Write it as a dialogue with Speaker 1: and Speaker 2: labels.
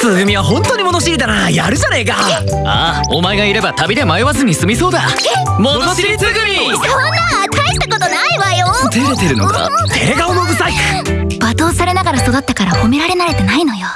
Speaker 1: つぐみは本当に物知りだな。やるじゃねえか。
Speaker 2: ああお前がいれば旅で迷わずに済みそうだ。物知りつぐみ
Speaker 3: そんな大したことないわよ。
Speaker 2: 照れてるのか？
Speaker 1: 照れ顔のブサイク。
Speaker 3: 罵倒されながら育ったから褒められ慣れてないのよ。